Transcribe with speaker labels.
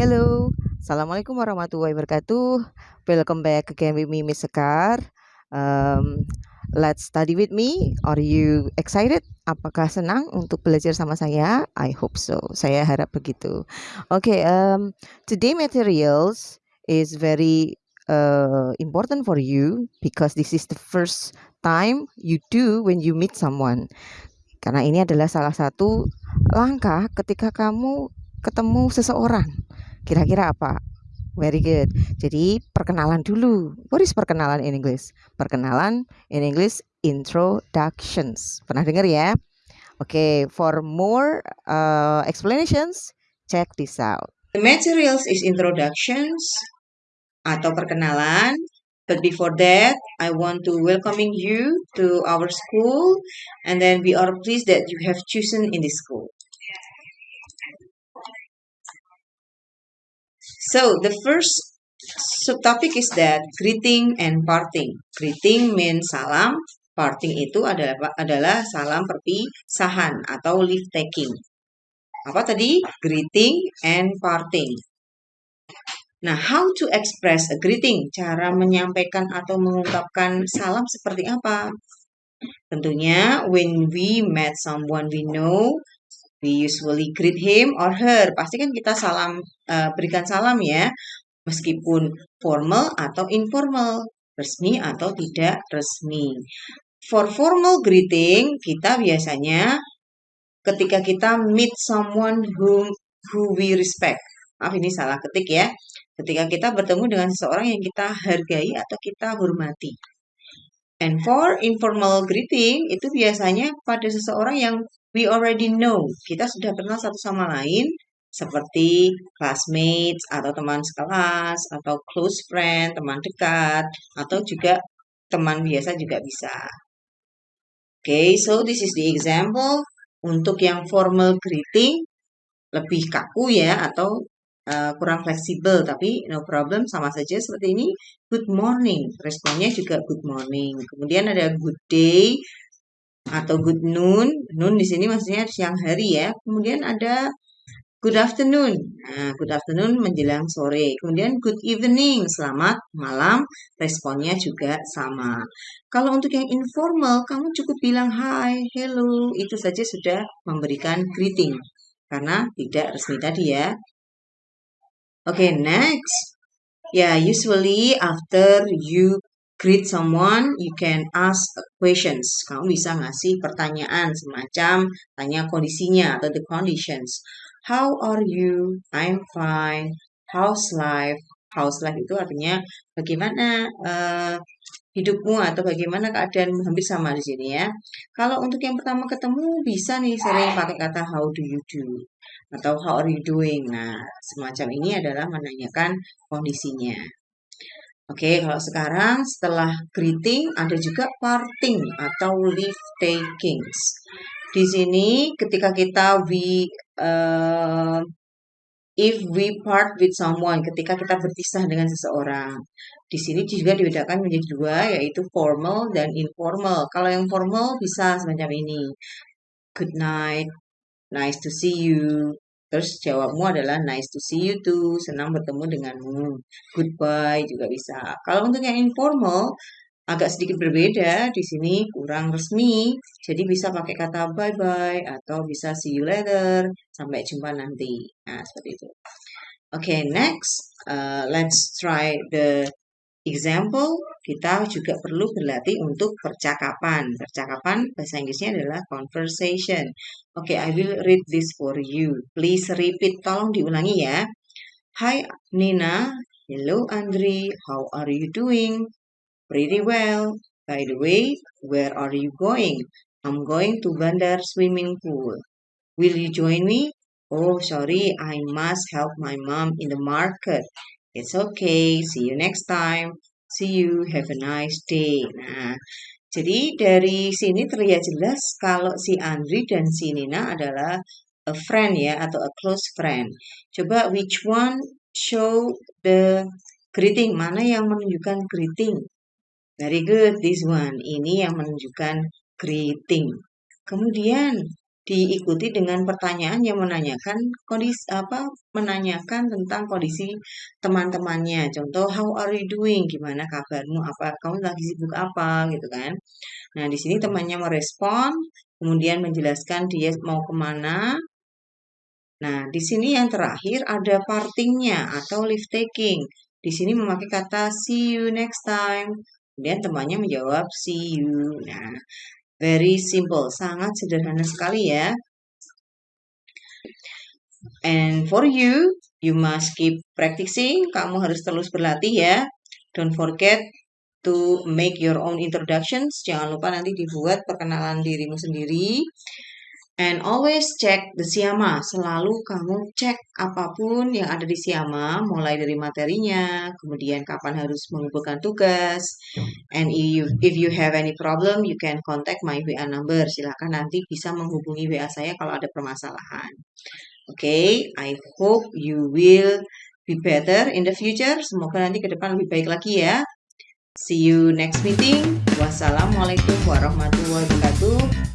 Speaker 1: Hello, Assalamualaikum warahmatullahi wabarakatuh. Welcome back again with me, Miss Sekar. Um, let's study with me. Are you excited? Apakah senang untuk belajar sama saya? I hope so. Saya harap begitu. Okay, um, today materials is very uh, important for you because this is the first time you do when you meet someone. Karena ini adalah salah satu langkah ketika kamu ketemu seseorang. Kira-kira apa? Very good. Jadi perkenalan dulu. What is perkenalan in English? Perkenalan in English introductions. Pernah dengar ya? Oke, okay, for more uh, explanations, check this out.
Speaker 2: The materials is introductions atau perkenalan. But before that, I want to welcoming you to our school and then we are pleased that you have chosen in this school. So the first subtopic is that greeting and parting. Greeting means salam, parting itu adalah adalah salam perpisahan atau leave taking. Apa tadi? Greeting and parting. Nah, how to express a greeting? Cara menyampaikan atau mengungkapkan salam seperti apa? Tentunya when we met someone we know, We usually greet him or her. Pasti kan kita salam uh, berikan salam ya, meskipun formal atau informal, resmi atau tidak resmi. For formal greeting, kita biasanya ketika kita meet someone whom who we respect. Maaf ini salah ketik ya. Ketika kita bertemu dengan seseorang yang kita hargai atau kita hormati. And for informal greeting, itu biasanya pada seseorang yang we already know, kita sudah kenal satu sama lain, seperti classmates atau teman sekelas, atau close friend, teman dekat, atau juga teman biasa juga bisa. Oke, okay, so this is the example. Untuk yang formal greeting, lebih kaku ya, atau uh, kurang fleksibel, tapi no problem, sama saja seperti ini. Good morning, responnya juga good morning. Kemudian ada good day, atau good noon. Noon di sini maksudnya siang hari ya. Kemudian ada good afternoon. Nah, good afternoon menjelang sore. Kemudian good evening, selamat malam. Responnya juga sama. Kalau untuk yang informal, kamu cukup bilang hi, hello. Itu saja sudah memberikan greeting. Karena tidak resmi tadi ya. Okay, next. Yeah, usually after you greet someone, you can ask questions. Kamu bisa ngasih pertanyaan semacam tanya kondisinya atau the conditions. How are you? I'm fine. How's life? How's life itu artinya bagaimana uh, hidupmu atau bagaimana keadaan hampir sama di sini ya. Kalau untuk yang pertama ketemu bisa nih sering pakai kata how do you do atau how are you doing. Nah, semacam ini adalah menanyakan kondisinya. Oke, kalau sekarang setelah greeting ada juga parting atau leave takings. Di sini ketika kita we uh, if we part with someone, ketika kita berpisah dengan seseorang. Di sini juga dibedakan menjadi dua, yaitu formal dan informal. Kalau yang formal bisa semacam ini. Good night, nice to see you, Terus jawabmu adalah nice to see you too, senang bertemu denganmu. Goodbye juga bisa. Kalau untuk yang informal, agak sedikit berbeda. Di sini kurang resmi, jadi bisa pakai kata bye-bye atau bisa see you later, sampai jumpa nanti. Nah, seperti itu. Oke, okay, next, uh, let's try the example. Kita juga perlu berlatih untuk percakapan. Percakapan bahasa Inggrisnya adalah conversation. Oke, okay, I will read this for you. Please repeat. Tolong diulangi ya. Hi Nina. Hello Andri. How are you doing? Pretty well. By the way, where are you going? I'm going to Bandar swimming pool. Will you join me? Oh, sorry, I must help my mom in the market. It's okay. See you next time. See you. Have a nice day. Nah, jadi dari sini terlihat jelas kalau si Andri dan si Nina adalah a friend ya atau a close friend. Coba which one show the greeting? Mana yang menunjukkan greeting? Very good, this one. Ini yang menunjukkan greeting. Kemudian diikuti dengan pertanyaan yang menanyakan kondisi apa menanyakan tentang kondisi teman-temannya. Contoh, how are you doing? Gimana kabarmu? Apa kamu lagi sibuk apa gitu kan? Nah, di sini temannya merespon, kemudian menjelaskan dia mau ke mana. Nah, di sini yang terakhir ada partingnya atau leave taking. Di sini memakai kata see you next time. Kemudian temannya menjawab see you. Nah, Very simple, sangat sederhana sekali ya. And for you, you must keep practicing. Kamu harus terus berlatih ya. Don't forget to make your own introductions. Jangan lupa nanti dibuat perkenalan dirimu sendiri. And always check the Siama. Selalu kamu cek apa pun yang ada di Siama, mulai dari materinya, kemudian kapan harus mengumpulkan tugas. And if, if you have any problem, you can contact my WA number. Silahkan nanti bisa menghubungi WA saya kalau ada permasalahan. Oke, okay, I hope you will be better in the future. Semoga nanti ke depan lebih baik lagi ya. See you next meeting. Wassalamualaikum warahmatullahi wabarakatuh.